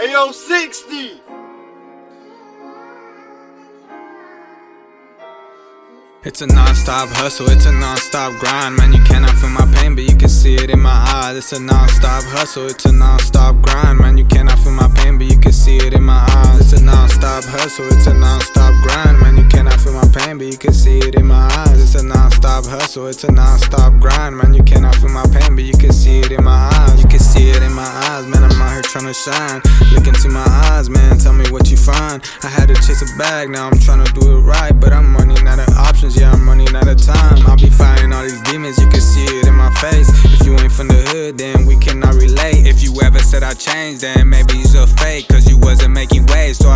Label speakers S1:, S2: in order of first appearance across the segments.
S1: Studio 60.
S2: It's a non-stop hustle, it's a non-stop grind. Man, you cannot feel my pain, but you can see it in my eyes. It's a non-stop hustle, it's a non-stop grind. Man, you cannot feel my pain, but you can see it in my eyes. It's a non-stop hustle, it's a non-stop grind. Man, you cannot feel my pain, but you can see it in my eyes. It's a non-stop hustle, it's a non-stop grind. Man, you cannot feel my pain, but you can see it in my eyes. You can see it in my eyes, man, To shine Look into my eyes, man, tell me what you find I had to chase a bag, now I'm trying to do it right But I'm running out of options yeah, I'm running out of time. I'll be fighting all these demons, you can see it in my face. If you ain't from the hood, then we cannot relate. If you ever said I changed, then maybe you're a fake. Cause you wasn't making waves, so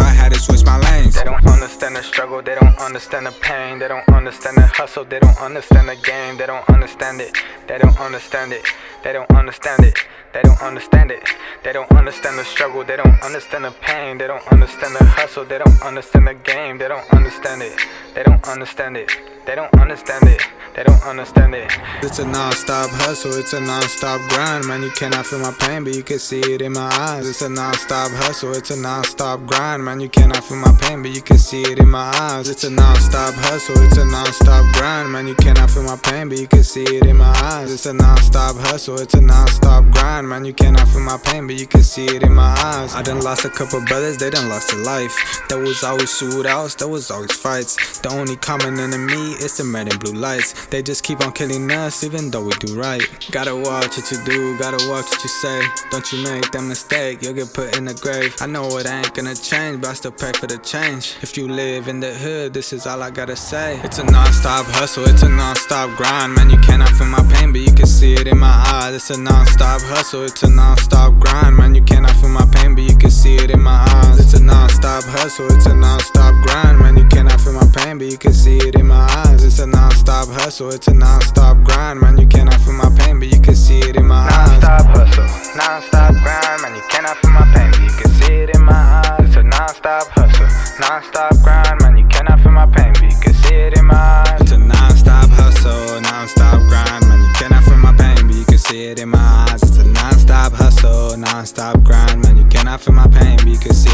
S2: understand the pain. They don't understand the hustle, they don't understand the game. They don't understand it, they don't understand it, they don't understand it. They don't understand it. They don't understand the struggle. They don't understand the pain. They don't understand the hustle. They don't understand the game. They don't understand it. They don't understand it. They don't understand it. They don't understand it. It's a non-stop hustle. It's a non-stop grind, man. You cannot feel my pain, but you can see it in my eyes. It's a non-stop hustle. It's a non-stop grind, man. You cannot feel my pain, but you can see it in my eyes. It's a non-stop hustle. It's a non-stop grind, man. You cannot feel my pain, but you can see it in my eyes. It's a non-stop hustle. It's a non-stop grind, man. You cannot feel my pain, but you can see it in my eyes. I done lost a couple brothers. They done lost their life. There was always shootouts. There was always fights. The only common enemy is the red and blue lights. They just keep on killing us even though we do right. Gotta watch what you do, gotta watch what you say. Don't you make that mistake, you'll get put in the grave. I know it ain't gonna change, but I still pray for the change. If you live in the hood, this is all I gotta say. It's a non-stop hustle, it's a non-stop grind. Man, you cannot feel my pain, but you can see it in my eyes. It's a non-stop hustle, it's a non-stop grind. Man, you cannot feel my pain, but you can see it in my eyes. It's a non-stop hustle, it's a non-stop grind. Man, you cannot feel my pain, but you can see hustle, it's a non-stop grind Man, you cannot feel my pain, but you can see it in my eyes.
S3: Non-stop hustle, non-stop grind Man, you cannot feel my pain, but you can see it in my eyes. It's a non-stop hustle, non-stop grind Man, you cannot feel my pain, but you can see it in my eyes.
S2: It's a non-stop hustle, non-stop grind Man, you cannot feel my pain, but you can see it in my eyes. It's a non-stop hustle, non-stop grind Man, you cannot feel my pain, but you can see